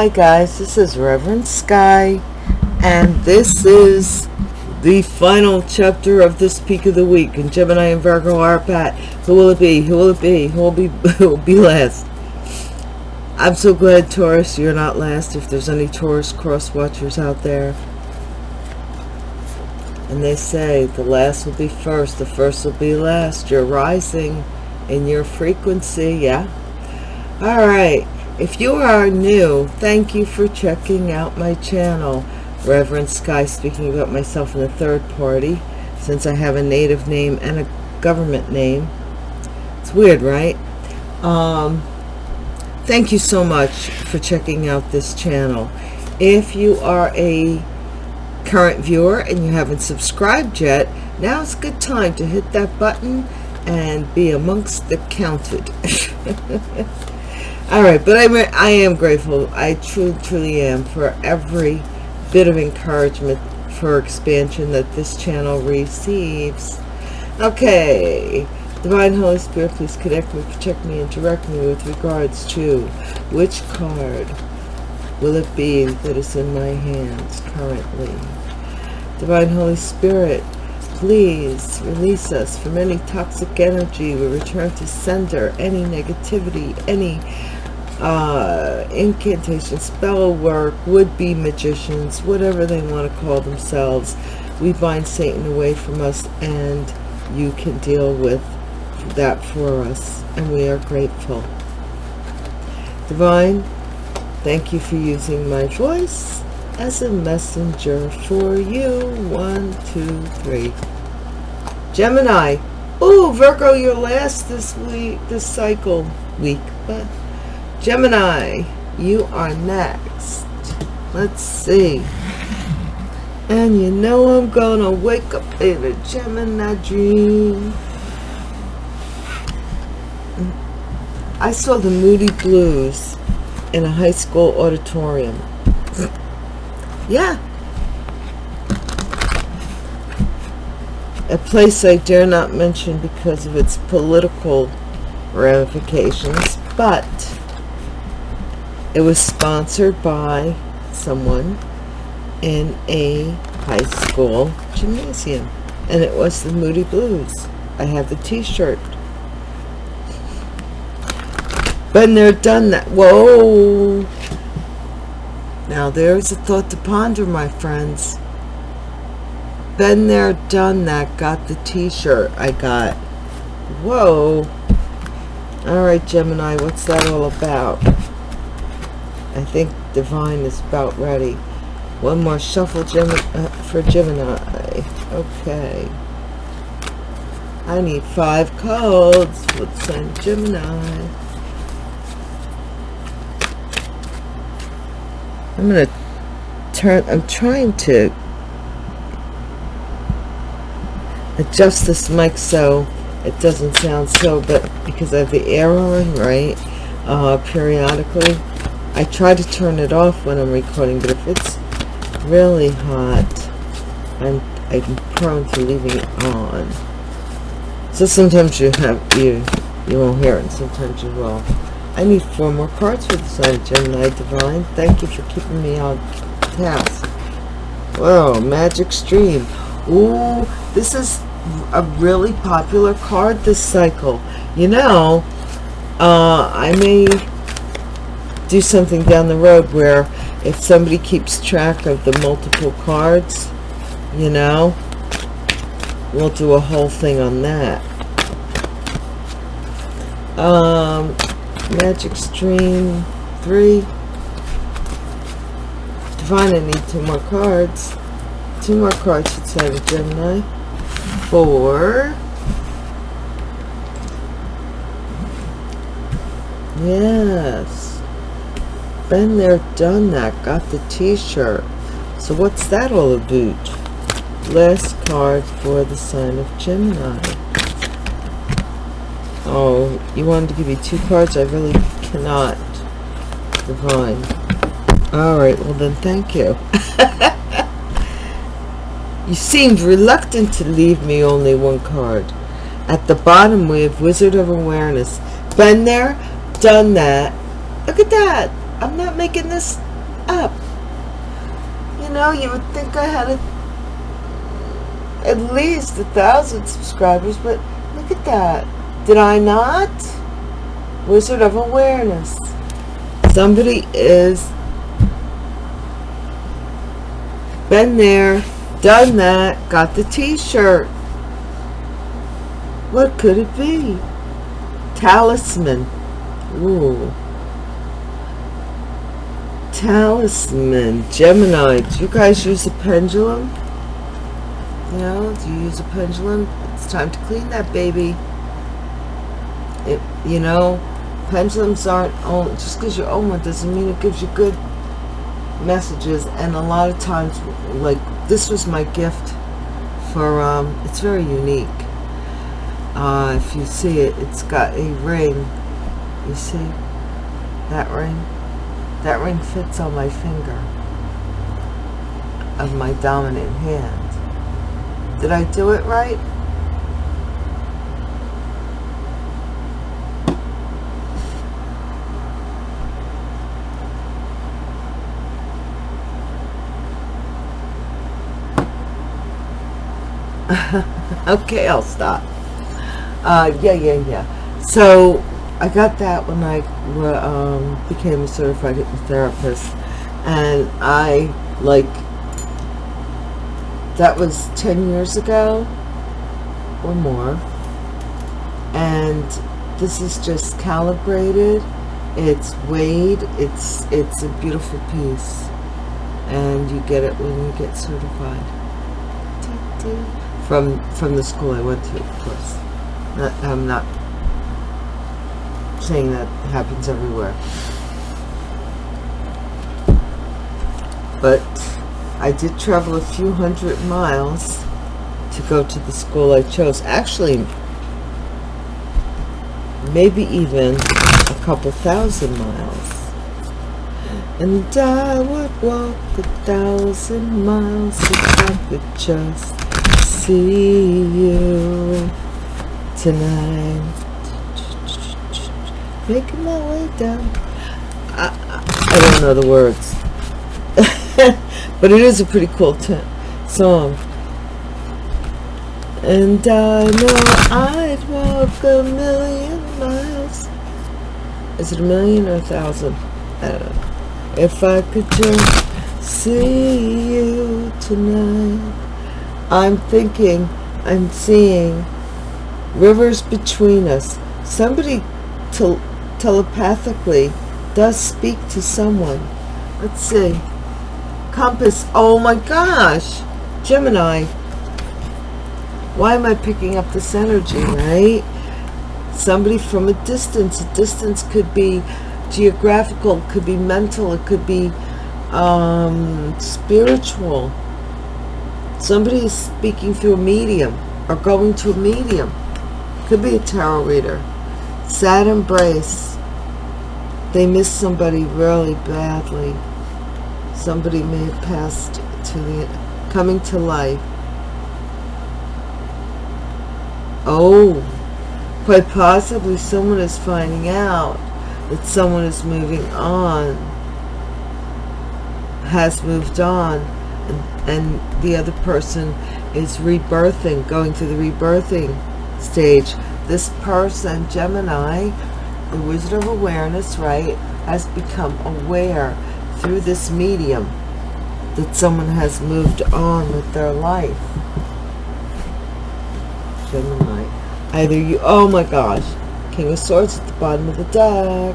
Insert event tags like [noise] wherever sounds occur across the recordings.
Hi guys, this is Reverend Sky, and this is the final chapter of this peak of the week. And Gemini and Virgo are pat. Who will it be? Who will it be? Who will be? [laughs] Who will be last? I'm so glad, Taurus, you're not last. If there's any Taurus cross watchers out there, and they say the last will be first, the first will be last. You're rising in your frequency, yeah. All right. If you are new, thank you for checking out my channel. Reverend Sky speaking about myself in the third party, since I have a native name and a government name. It's weird, right? Um, thank you so much for checking out this channel. If you are a current viewer and you haven't subscribed yet, now's a good time to hit that button and be amongst the counted. [laughs] all right but i'm i am grateful. I truly truly am for every bit of encouragement for expansion that this channel receives. Okay divine holy spirit please connect me protect me and direct me with regards to which card will it be that is in my hands currently? Divine holy spirit please release us from any toxic energy. We return to sender any negativity any uh, incantation, spell work, would-be magicians, whatever they want to call themselves. We bind Satan away from us and you can deal with that for us. And we are grateful. Divine, thank you for using my voice as a messenger for you. One, two, three. Gemini. Oh, Virgo, you're last this week, this cycle week, but Gemini, you are next. Let's see. And you know I'm gonna wake up in a Gemini dream. I saw the Moody Blues in a high school auditorium. yeah. A place I dare not mention because of its political ramifications, but it was sponsored by someone in a high school gymnasium. And it was the Moody Blues. I have the t-shirt. Been there, done that. Whoa! Now there's a thought to ponder, my friends. Been there, done that. Got the t-shirt I got. Whoa. Alright, Gemini, what's that all about? I think Divine is about ready. One more shuffle Gem uh, for Gemini. Okay. I need five codes. Let's send Gemini. I'm going to turn, I'm trying to adjust this mic so it doesn't sound so, but because I have the on, right, uh, periodically, I try to turn it off when I'm recording, but if it's really hot, I'm, I'm prone to leaving it on. So sometimes you have you you won't hear it, and sometimes you will. I need four more cards for the sign Gemini Divine. Thank you for keeping me on task. Whoa, Magic Stream. Ooh, this is a really popular card this cycle. You know, uh, I may do something down the road where if somebody keeps track of the multiple cards, you know, we'll do a whole thing on that. Um, Magic Stream 3. Divine, I need two more cards. Two more cards should say Gemini. Four. Yes been there, done that, got the t-shirt. So what's that all about? Last card for the sign of Gemini. Oh, you wanted to give me two cards? I really cannot. Divine. Alright, well then thank you. [laughs] you seemed reluctant to leave me only one card. At the bottom we have Wizard of Awareness. Been there, done that. Look at that. I'm not making this up. You know, you would think I had a, at least a thousand subscribers, but look at that. Did I not? Wizard of Awareness. Somebody is been there, done that, got the t-shirt. What could it be? Talisman. Ooh. Talisman. Gemini. Do you guys use a pendulum? You know, do you use a pendulum? It's time to clean that baby. It, you know, pendulums aren't own, just because you own one doesn't mean it gives you good messages. And a lot of times, like, this was my gift for, um, it's very unique uh, if you see it it's got a ring you see that ring that ring fits on my finger of my dominant hand. Did I do it right? [laughs] Okay I'll stop. Uh, yeah, yeah, yeah. So I got that when I um, became a certified hypnotherapist, and I like that was 10 years ago or more and this is just calibrated. It's weighed. It's it's a beautiful piece and you get it when you get certified. From from the school I went to of course. I'm not saying that happens everywhere. But I did travel a few hundred miles to go to the school I chose. Actually, maybe even a couple thousand miles. And I would walk a thousand miles if I could just see you tonight. Making my way down. I, I, don't know the words. [laughs] but it is a pretty cool song. And I know I'd walk a million miles. Is it a million or a thousand? I don't know. If I could just see you tonight. I'm thinking, I'm seeing rivers between us. Somebody telepathically does speak to someone. Let's see. Compass. Oh my gosh. Gemini. Why am I picking up this energy, right? Somebody from a distance. A distance could be geographical, could be mental, it could be um, spiritual. Somebody is speaking through a medium or going to a medium. Could be a tarot reader. Sad embrace. They miss somebody really badly. Somebody may have passed to the coming to life. Oh, quite possibly someone is finding out that someone is moving on, has moved on, and, and the other person is rebirthing, going through the rebirthing stage. This person, Gemini, the Wizard of Awareness, right, has become aware through this medium that someone has moved on with their life. Gemini. Either you, oh my gosh, King of Swords at the bottom of the deck.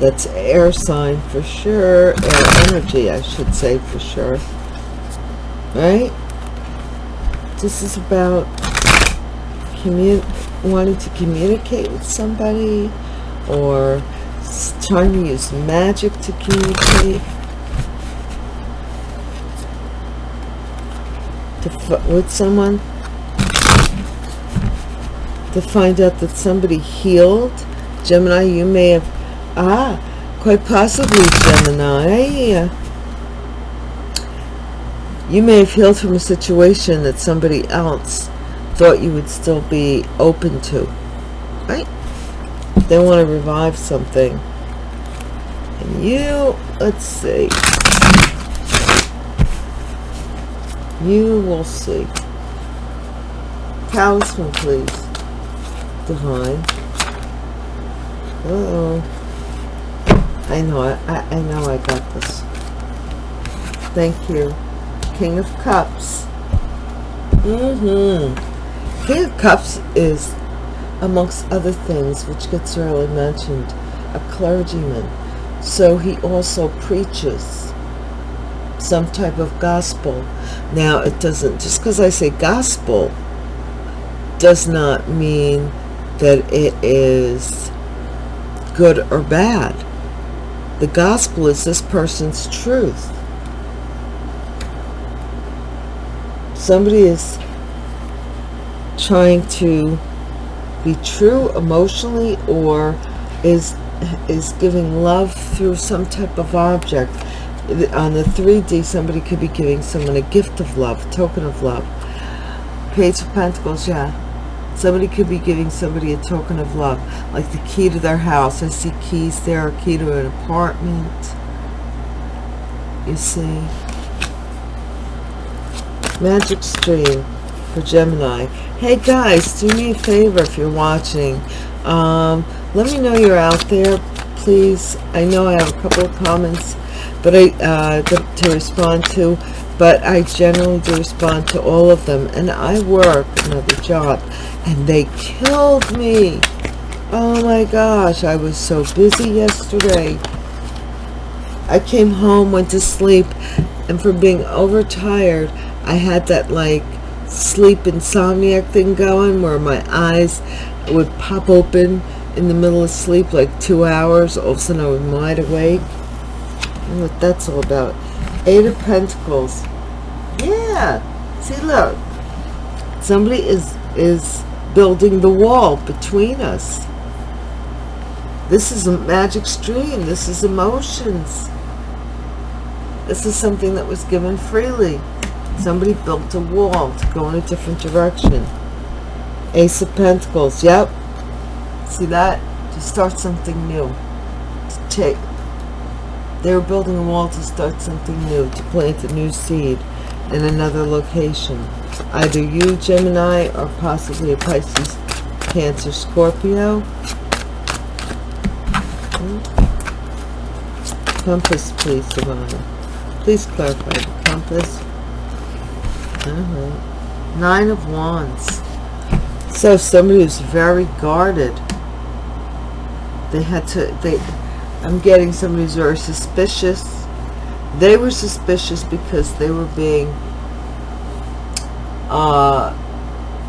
That's air sign for sure. Air energy, I should say for sure. Right? This is about wanting to communicate with somebody or trying to use magic to communicate. To with someone. To find out that somebody healed. Gemini you may have ah quite possibly Gemini you may have healed from a situation that somebody else thought you would still be open to. Right? They want to revive something. And you, let's see. You will see. Talisman, please. Divine. Uh oh I know, I, I know I got this. Thank you. King of Cups. Mm-hmm. King of Cups is, amongst other things, which gets rarely mentioned, a clergyman. So he also preaches some type of gospel. Now, it doesn't, just because I say gospel, does not mean that it is good or bad. The gospel is this person's truth. Somebody is trying to be true emotionally or is is giving love through some type of object. On the 3d somebody could be giving someone a gift of love token of love. Page of pentacles yeah. Somebody could be giving somebody a token of love like the key to their house. I see keys there a key to an apartment. You see magic stream for gemini. Hey guys do me a favor if you're watching. Um, let me know you're out there please. I know i have a couple of comments but i uh, to respond to but i generally do respond to all of them and i work another job and they killed me. Oh my gosh i was so busy yesterday. I came home went to sleep and from being overtired i had that like sleep insomniac thing going where my eyes would pop open in the middle of sleep like two hours all of a sudden i was wide awake what that's all about eight of pentacles yeah see look somebody is is building the wall between us. This is a magic stream. This is emotions. This is something that was given freely. Somebody built a wall to go in a different direction. Ace of Pentacles. Yep. See that? To start something new. To take. They were building a wall to start something new. To plant a new seed in another location. Either you, Gemini, or possibly a Pisces, Cancer, Scorpio. Hmm? Compass, please, Savannah. Please clarify the compass. -huh. Nine of Wands. So somebody who's very guarded. They had to, they, I'm getting somebody who's very suspicious. They were suspicious because they were being uh,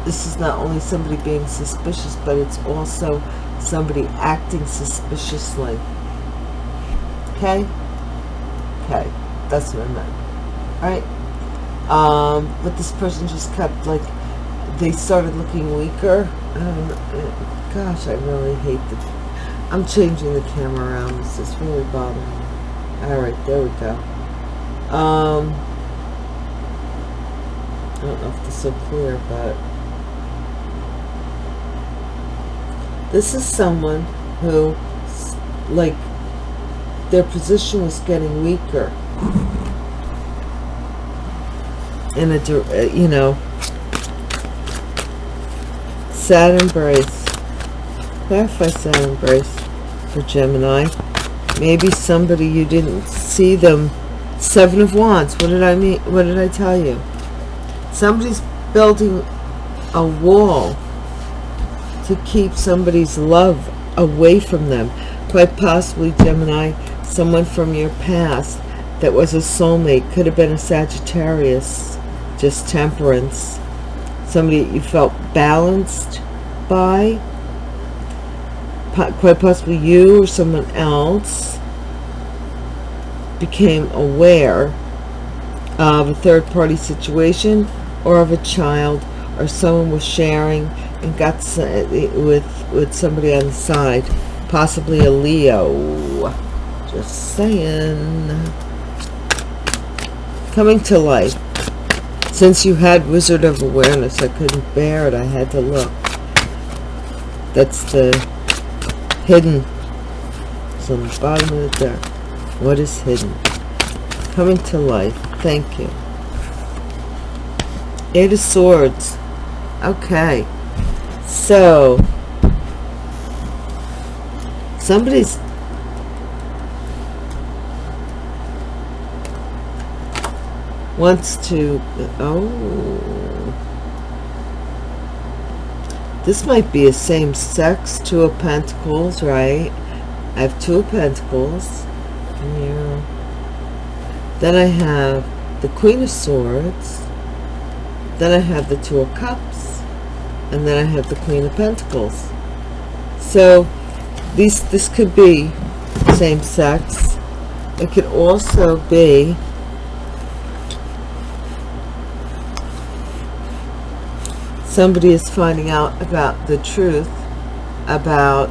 this is not only somebody being suspicious, but it's also somebody acting suspiciously. Okay? Okay, that's what I meant. Alright? Um, but this person just kept, like, they started looking weaker. Um, gosh, I really hate the... I'm changing the camera around. This is really bothering me. Alright, there we go. Um... I don't know if this is so clear, but this is someone who, like, their position was getting weaker. In a, uh, you know, sad embrace. Clarify sad embrace for Gemini. Maybe somebody you didn't see them. Seven of Wands. What did I mean? What did I tell you? somebody's building a wall to keep somebody's love away from them quite possibly Gemini someone from your past that was a soulmate could have been a Sagittarius just temperance somebody you felt balanced by quite possibly you or someone else became aware of a third-party situation or of a child or someone was sharing and got with with somebody on the side possibly a Leo. Just saying. Coming to life since you had Wizard of Awareness I couldn't bear it I had to look that's the hidden it's on the bottom of the deck What is hidden? Coming to life. Thank you. Eight of Swords. Okay. So, somebody's wants to oh. This might be a same sex two of pentacles right? I have two of pentacles. Yeah. Then i have the queen of swords. Then i have the two of cups. And then i have the queen of pentacles. So these this could be same sex. It could also be somebody is finding out about the truth about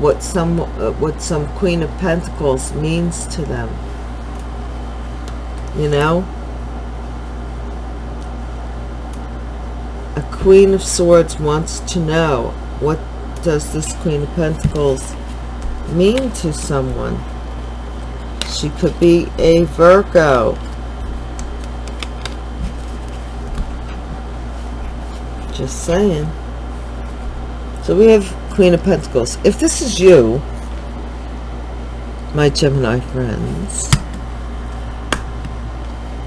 what some uh, what some queen of pentacles means to them. You know? A queen of swords wants to know what does this queen of pentacles mean to someone? She could be a virgo Just saying. So we have Queen of Pentacles. If this is you, my Gemini friends,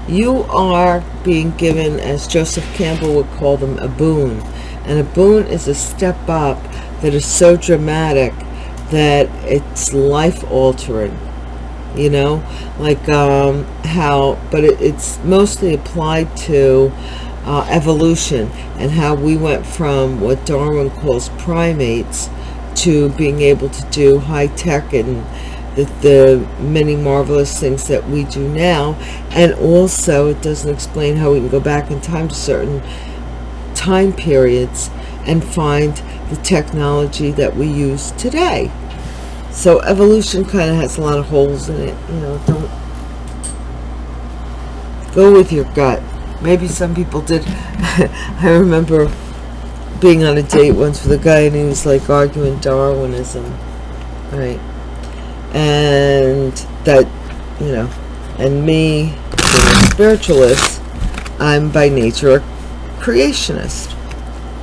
you are being given, as Joseph Campbell would call them, a boon. And a boon is a step up that is so dramatic that it's life-altering. You know, like um, how, but it, it's mostly applied to uh, evolution and how we went from what Darwin calls primates to being able to do high tech and the, the many marvelous things that we do now. And also it doesn't explain how we can go back in time to certain time periods and find the technology that we use today. So evolution kind of has a lot of holes in it you know don't go with your gut maybe some people did. [laughs] I remember being on a date once with a guy and he was like arguing Darwinism right? And that you know and me being a spiritualist I'm by nature a creationist.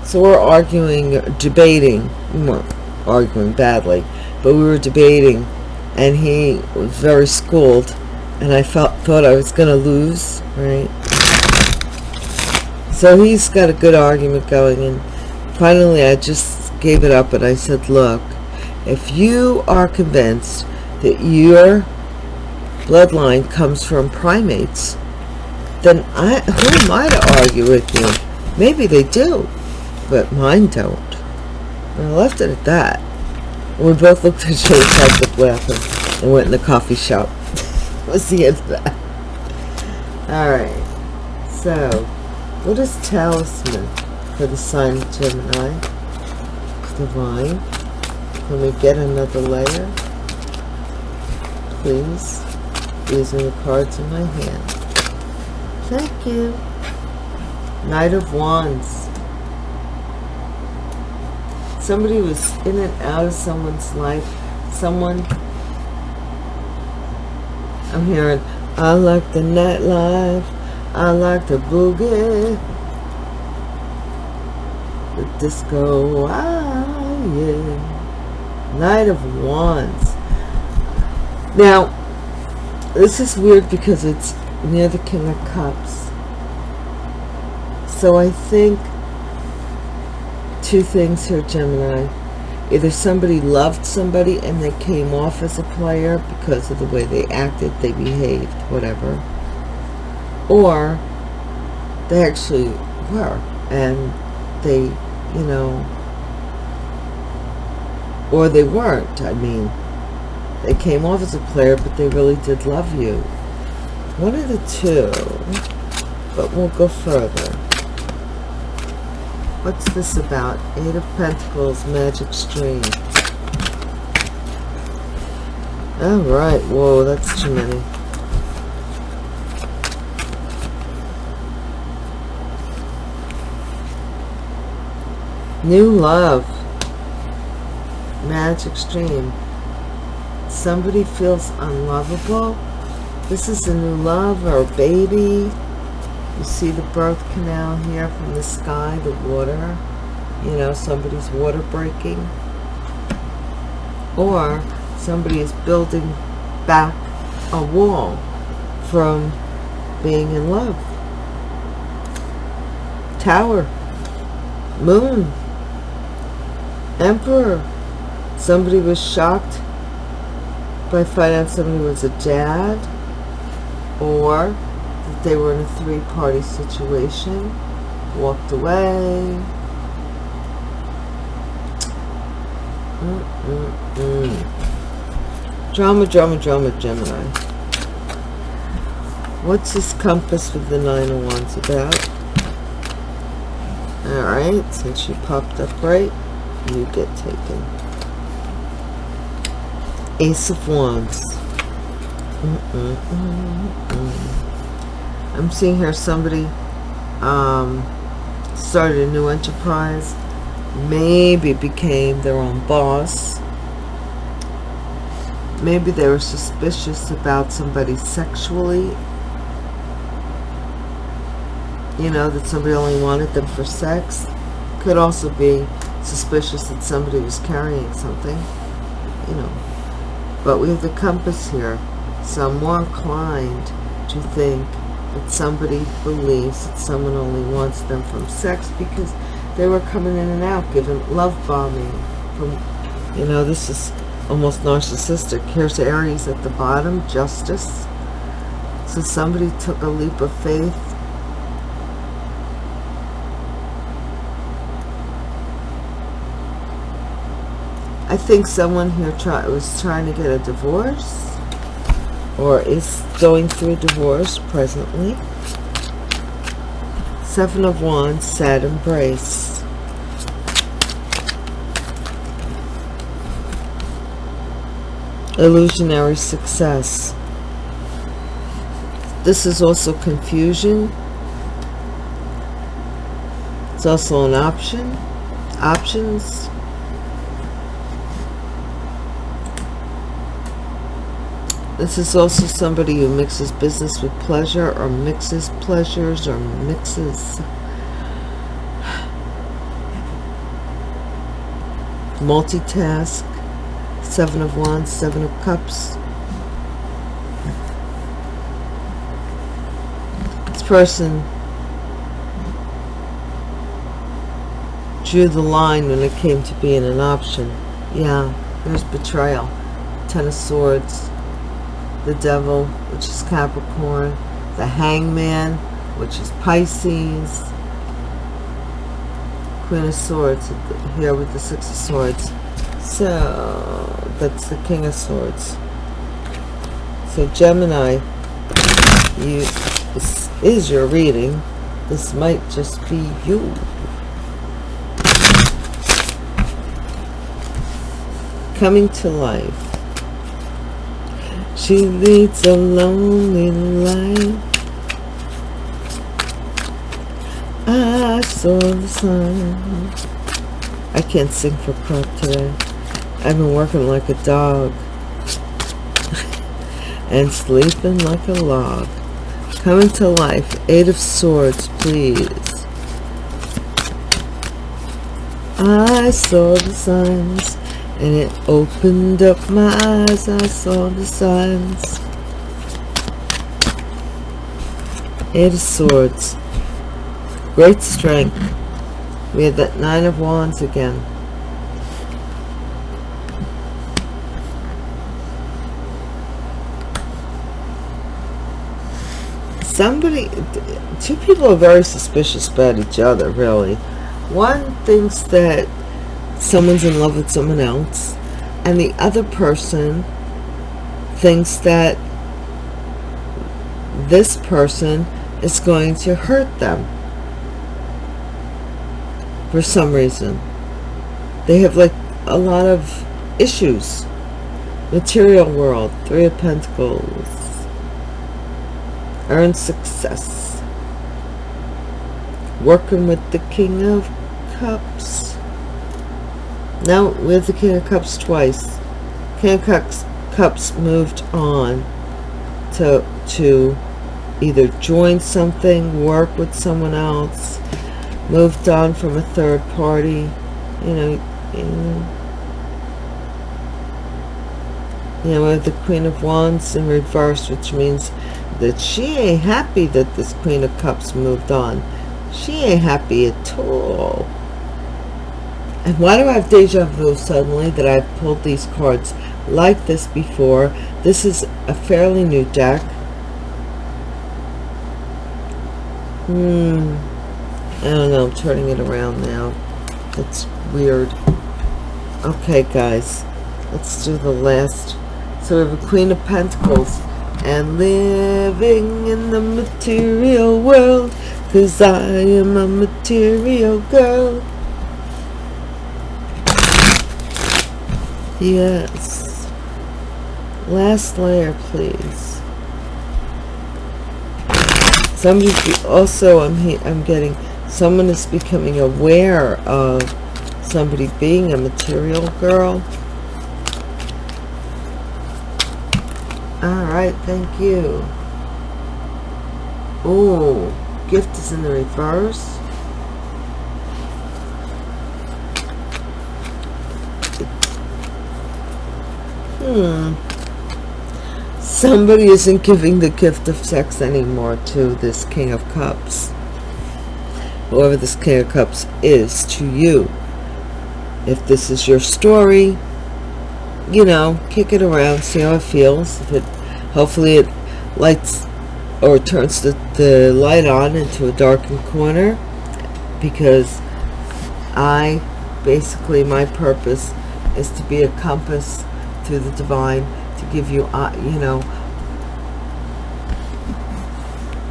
So we're arguing debating. We weren't arguing badly but we were debating. And he was very schooled and I felt thought I was gonna lose right so he's got a good argument going and finally I just gave it up and I said, look, if you are convinced that your bloodline comes from primates, then I, who am I to argue with you? Maybe they do, but mine don't. And I left it at that. we both looked at each other, tried laughing, and went in the coffee shop. [laughs] was the end of that. Alright, so what is talisman for the sign of Gemini? Divine. Can we get another layer? Please. Using the cards in my hand. Thank you. Knight of Wands. Somebody was in and out of someone's life. Someone I'm hearing, I like the nightlife. I like the boogie. The disco. Ah, yeah. Knight of Wands. Now, this is weird because it's near the King of Cups. So I think two things here, Gemini. Either somebody loved somebody and they came off as a player because of the way they acted, they behaved, whatever or they actually were and they you know or they weren't i mean. They came off as a player but they really did love you. One of the two but we'll go further. What's this about? Eight of pentacles magic stream. All right whoa that's too many New love. Magic stream. somebody feels unlovable. This is a new love or a baby. You see the birth canal here from the sky the water. You know somebody's water breaking. Or somebody is building back a wall from being in love. Tower. Moon emperor? Somebody was shocked by finding out somebody was a dad? Or that they were in a three-party situation? Walked away? Mm -mm -mm. drama drama drama Gemini. What's this compass with the nine of wands about? All right since she popped up right you get taken. Ace of wands. Mm -mm -mm I'm seeing here somebody um, started a new enterprise maybe became their own boss. Maybe they were suspicious about somebody sexually. You know that somebody only wanted them for sex. Could also be suspicious that somebody was carrying something you know. But we have the compass here. So I'm more inclined to think that somebody believes that someone only wants them from sex because they were coming in and out giving love bombing from you know this is almost narcissistic. Here's aries at the bottom justice. So somebody took a leap of faith I think someone here try, was trying to get a divorce or is going through a divorce presently. Seven of Wands, sad embrace. Illusionary success. This is also confusion. It's also an option. Options. This is also somebody who mixes business with pleasure or mixes pleasures or mixes multitask. Seven of Wands, Seven of Cups. This person drew the line when it came to being an option. Yeah, there's betrayal. Ten of Swords the devil, which is Capricorn, the hangman, which is Pisces, Queen of Swords here with the Six of Swords. So that's the King of Swords. So Gemini, you this is your reading. This might just be you. Coming to life. She leads a lonely life. I saw the sun. I can't sing for prep today. I've been working like a dog. [laughs] and sleeping like a log. Coming to life. Eight of Swords, please. I saw the signs and it opened up my eyes I saw the signs. Eight of swords. Great strength. We had that nine of wands again. Somebody two people are very suspicious about each other really. One thinks that someone's in love with someone else and the other person thinks that this person is going to hurt them for some reason. They have like a lot of issues. Material world three of pentacles. Earn success. Working with the king of cups now, we have the King of Cups twice. King of Cups, Cups moved on to to either join something, work with someone else, moved on from a third party, you know, you know, you know the Queen of Wands in reverse, which means that she ain't happy that this Queen of Cups moved on. She ain't happy at all. And why do I have deja vu suddenly that I've pulled these cards like this before? This is a fairly new deck. Hmm. I don't know. I'm turning it around now. It's weird. Okay, guys. Let's do the last. So we have a Queen of Pentacles. And living in the material world. Because I am a material girl. Yes. Last layer, please. Somebody also, I'm I'm getting someone is becoming aware of somebody being a material girl. All right, thank you. Oh, gift is in the reverse. Hmm. Somebody isn't giving the gift of sex anymore to this King of Cups. Whoever this King of Cups is to you. If this is your story, you know, kick it around, see how it feels. If it, hopefully it lights or turns the, the light on into a darkened corner because I, basically my purpose is to be a compass through the divine to give you, uh, you know,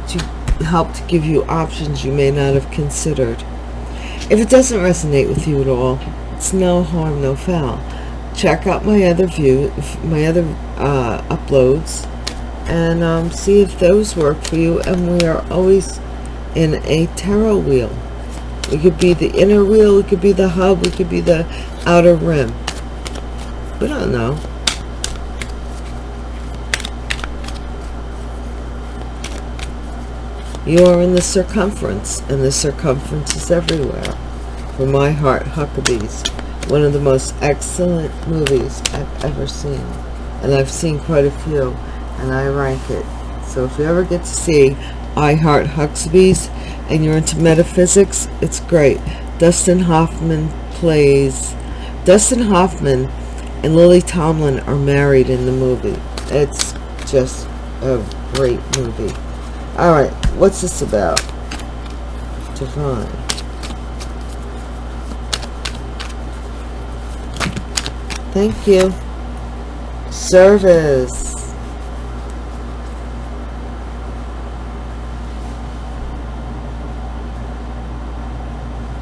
to help to give you options you may not have considered. If it doesn't resonate with you at all, it's no harm, no foul. Check out my other view, my other uh, uploads, and um, see if those work for you. And we are always in a tarot wheel. It could be the inner wheel, it could be the hub, it could be the outer rim. We don't know. You are in the circumference, and the circumference is everywhere. For my heart, Huckabees, one of the most excellent movies I've ever seen. And I've seen quite a few, and I rank it. So if you ever get to see I Heart Huxleys and you're into metaphysics, it's great. Dustin Hoffman plays... Dustin Hoffman and Lily Tomlin are married in the movie. It's just a great movie. Alright, what's this about? Divine. Thank you. Service.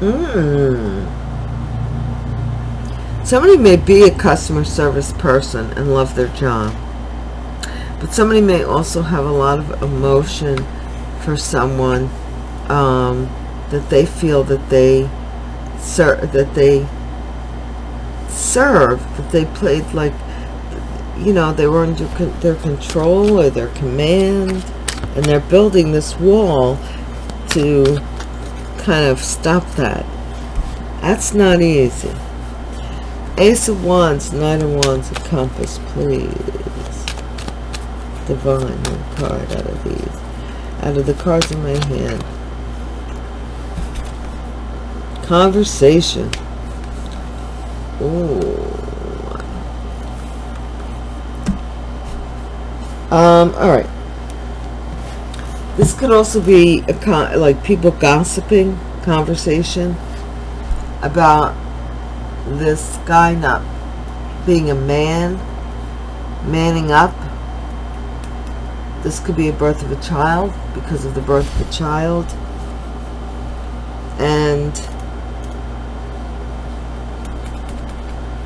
Mmm. Somebody may be a customer service person and love their job. But somebody may also have a lot of emotion for someone um, that they feel that they serve, that they serve, that they played like, you know, they were under con their control or their command, and they're building this wall to kind of stop that. That's not easy. Ace of Wands, Knight of Wands, a compass, please. Divine, one card out of these. Out of the cards in my hand. Conversation. Ooh. Um, alright. This could also be a con like people gossiping conversation about this guy not being a man, manning up. This could be a birth of a child because of the birth of a child. And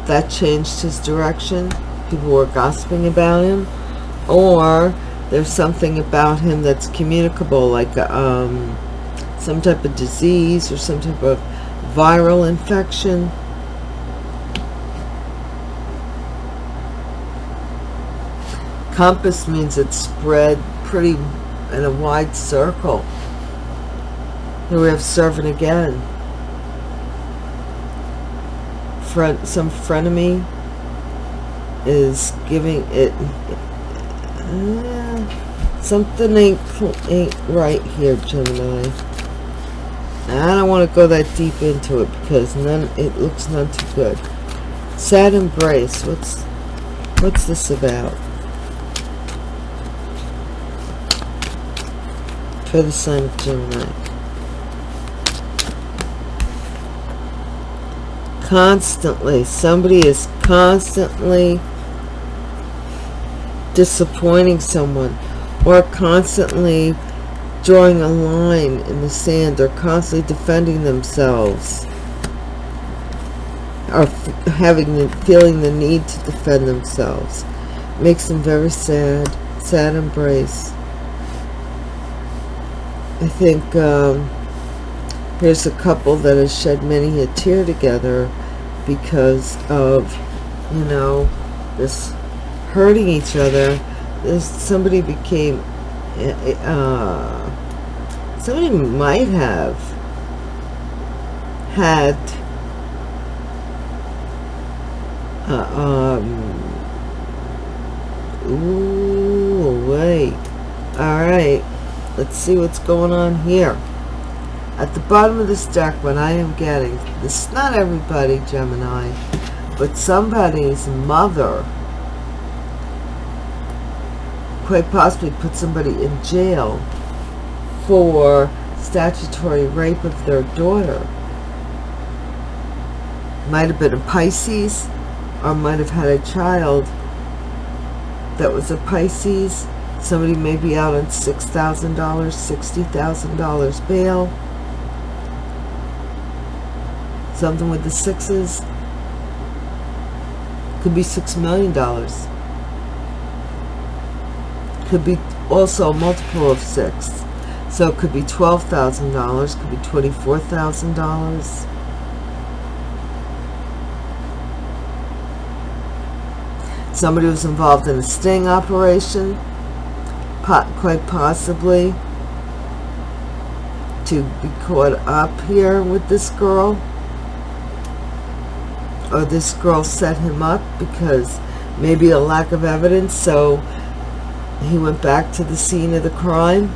that changed his direction. People were gossiping about him. Or there's something about him that's communicable, like um, some type of disease or some type of viral infection compass means it's spread pretty in a wide circle. Here we have servant again. Front some frenemy is giving it uh, something ain't ain't right here Gemini. I don't want to go that deep into it because none it looks none too good. Sad embrace what's what's this about for the of Gemini constantly. Somebody is constantly disappointing someone or constantly drawing a line in the sand. Or constantly defending themselves or having the feeling the need to defend themselves. Makes them very sad sad embrace I think um, Here's a couple that has shed many a tear together because of, you know, this hurting each other. This somebody became, uh, somebody might have had, uh, um, ooh, wait. All right, let's see what's going on here. At the bottom of this deck, what I am getting, this is not everybody, Gemini, but somebody's mother quite possibly put somebody in jail for statutory rape of their daughter. Might have been a Pisces or might have had a child that was a Pisces. Somebody may be out on $6,000, $60,000 bail. Something with the sixes could be six million dollars. Could be also a multiple of six. So it could be twelve thousand dollars could be twenty four thousand dollars. Somebody was involved in a sting operation quite possibly to be caught up here with this girl. Or this girl set him up because maybe a lack of evidence so he went back to the scene of the crime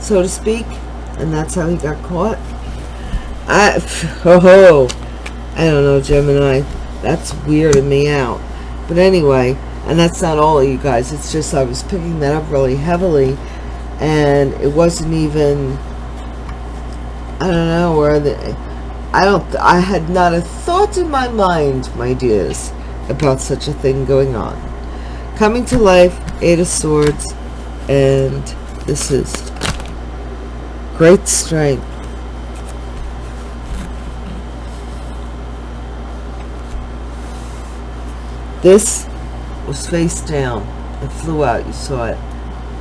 so to speak and that's how he got caught. I [laughs] oh ho, I don't know Gemini. That's weirding me out. But anyway and that's not all you guys it's just I was picking that up really heavily and it wasn't even I don't know where the I don't, I had not a thought in my mind, my dears, about such a thing going on. Coming to life, Eight of Swords, and this is great strength. This was face down. It flew out. You saw it.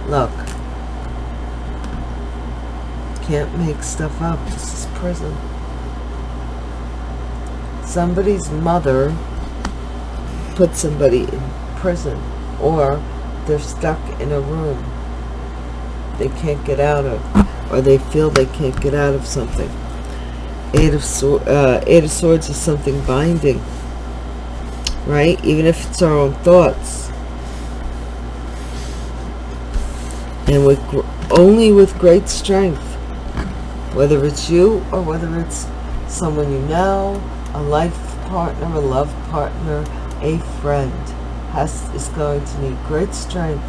Look. Can't make stuff up. This is prison somebody's mother put somebody in prison or they're stuck in a room they can't get out of or they feel they can't get out of something eight of, uh, eight of swords is something binding right even if it's our own thoughts and with only with great strength whether it's you or whether it's someone you know a life partner, a love partner, a friend has is going to need great strength.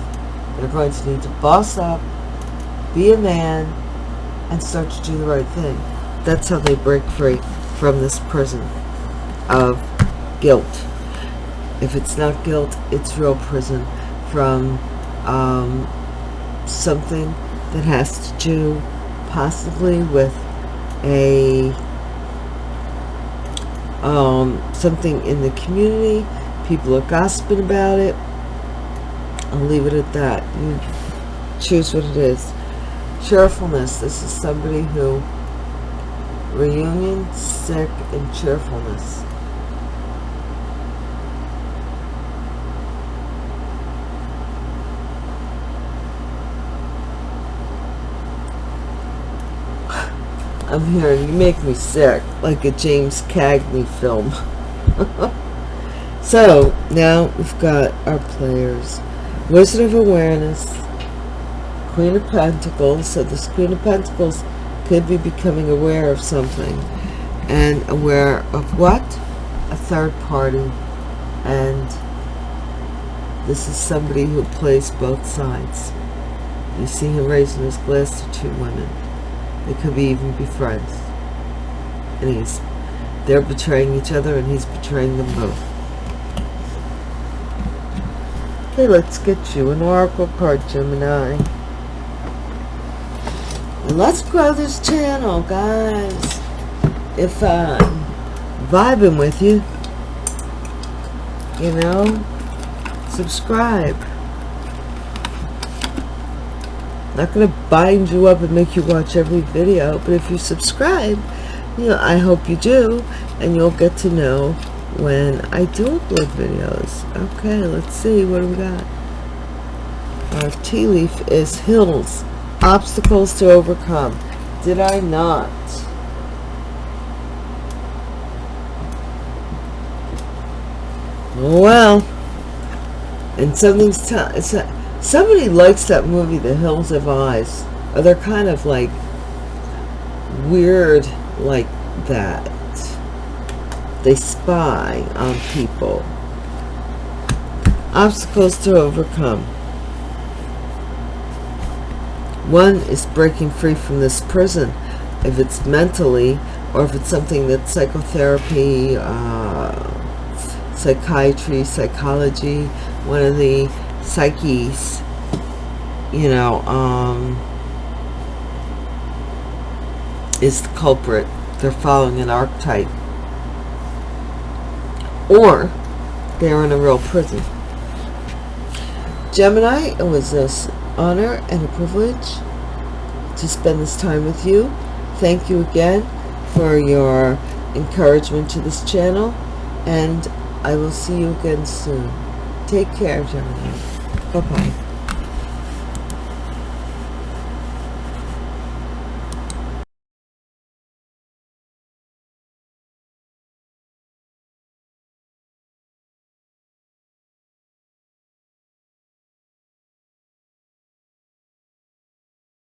They're going to need to boss up, be a man, and start to do the right thing. That's how they break free from this prison of guilt. If it's not guilt, it's real prison from um, something that has to do possibly with a um, something in the community. People are gossiping about it. I'll leave it at that. You choose what it is. Cheerfulness. This is somebody who reunion, sick, and cheerfulness. I'm hearing you make me sick, like a James Cagney film. [laughs] so, now we've got our players. Wizard of Awareness, Queen of Pentacles. So this Queen of Pentacles could be becoming aware of something. And aware of what? A third party. And this is somebody who plays both sides. You see him raising his glass to two women. They could be even be friends. And he's they're betraying each other and he's betraying them both. Okay, let's get you an oracle card, Gemini. Let's grow this channel, guys. If I'm vibing with you, you know, subscribe. Not going to bind you up and make you watch every video, but if you subscribe, you know, I hope you do, and you'll get to know when I do upload videos. Okay, let's see, what do we got? Our tea leaf is hills, obstacles to overcome. Did I not? Well, and something's somebody likes that movie, The Hills Have Eyes. Or they're kind of like weird like that. They spy on people. Obstacles to overcome. One is breaking free from this prison. If it's mentally, or if it's something that's psychotherapy, uh, psychiatry, psychology, one of the psyches, you know, um, is the culprit. They're following an archetype. Or they're in a real prison. Gemini, it was an honor and a privilege to spend this time with you. Thank you again for your encouragement to this channel. And I will see you again soon. Take care, Gemini. 科普。